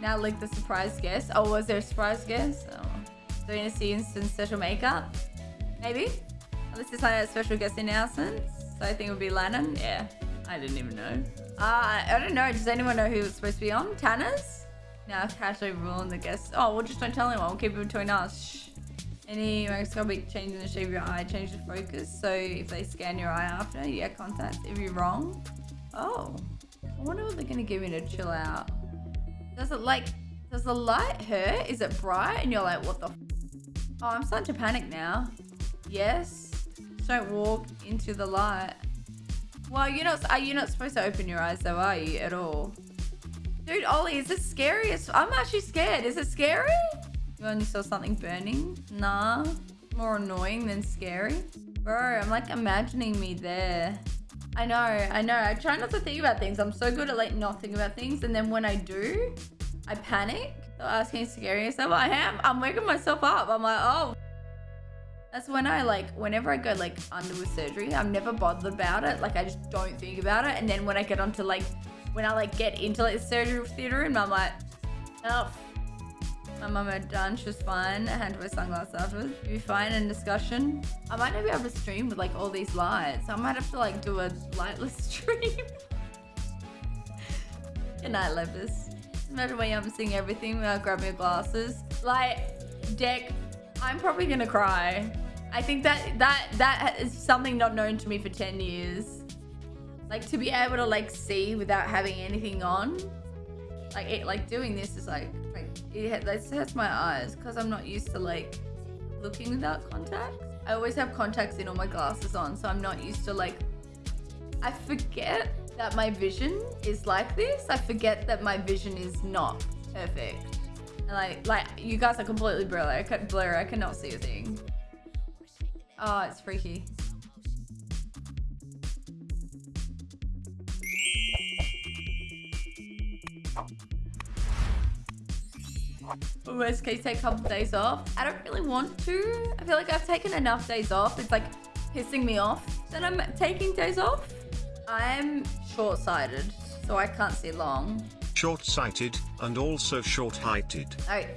Now like the surprise guest. Oh, was there a surprise guest? Oh. Doing a see instant special makeup? Maybe? Unless it's like a special guest announcement. So I think it would be Lennon. Yeah. I didn't even know. Uh, I don't know. Does anyone know who it's supposed to be on? Tanner's? Now I've casually ruined the guests. Oh, well just don't tell anyone. We'll keep it between us. Shh. Any microscopic change in the shape of your eye change the focus. So if they scan your eye after, you get contact. If you're wrong. Oh. I wonder what they're gonna give me to chill out. Does it like does the light hurt? Is it bright? And you're like, what the Oh, I'm starting to panic now. Yes. Don't walk into the light. Well, you're not are you not supposed to open your eyes though, are you? At all. Dude, Ollie, is this scary? I'm actually scared. Is it scary? You only saw something burning? Nah. More annoying than scary. Bro, I'm like imagining me there. I know, I know. I try not to think about things. I'm so good at like not thinking about things. And then when I do, I panic. So asking scary stuff. I am. I'm waking myself up. I'm like, oh. That's when I like, whenever I go like under with surgery, I'm never bothered about it. Like I just don't think about it. And then when I get onto like, when I like get into like the surgery theater and I'm like, oh, my mum had done. She was fine. I had to wear sunglasses afterwards. You'll be fine in discussion. I might not be able to stream with like all these lights. I might have to like do a lightless stream. Good night, Lepus. Imagine when I'm seeing everything without grabbing your glasses. Like, Deck, I'm probably gonna cry. I think that that that is something not known to me for 10 years. Like to be able to like see without having anything on. Like it, like doing this is like it this hurts my eyes because I'm not used to like looking without contacts. I always have contacts in all my glasses on, so I'm not used to like, I forget that my vision is like this. I forget that my vision is not perfect. And like, like you guys are completely blurry. I, can, blurry. I cannot see a thing. Oh, it's freaky. Worst case take a couple days off. I don't really want to. I feel like I've taken enough days off. It's like pissing me off that I'm taking days off. I'm short-sighted, so I can't see long. Short-sighted and also short-heighted. Alright,